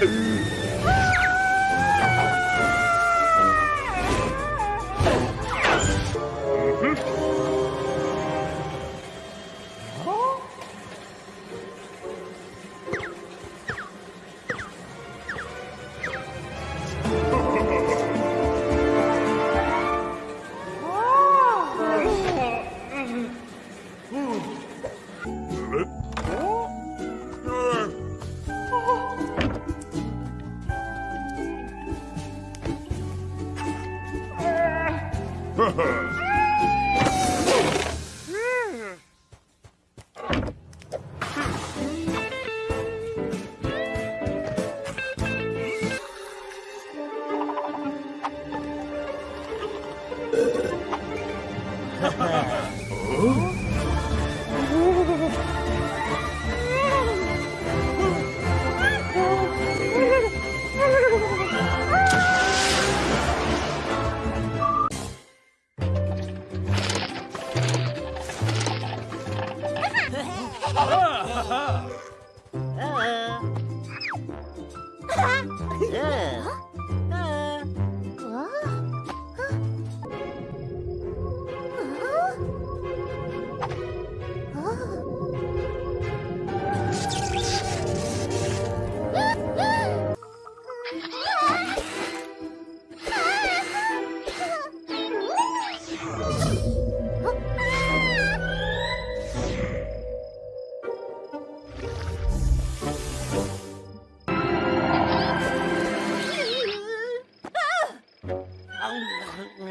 Mm. hers. Uh-huh. Uh-huh. Uh-huh. Yeah.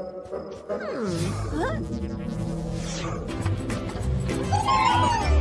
Hmm. Huh?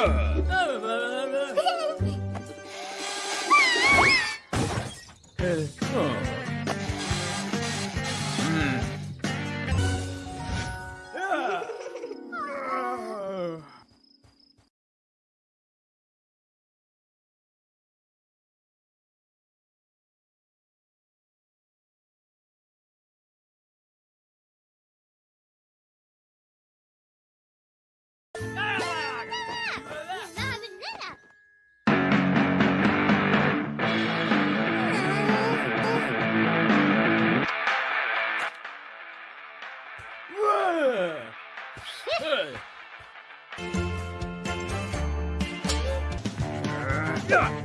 huh? Yeah!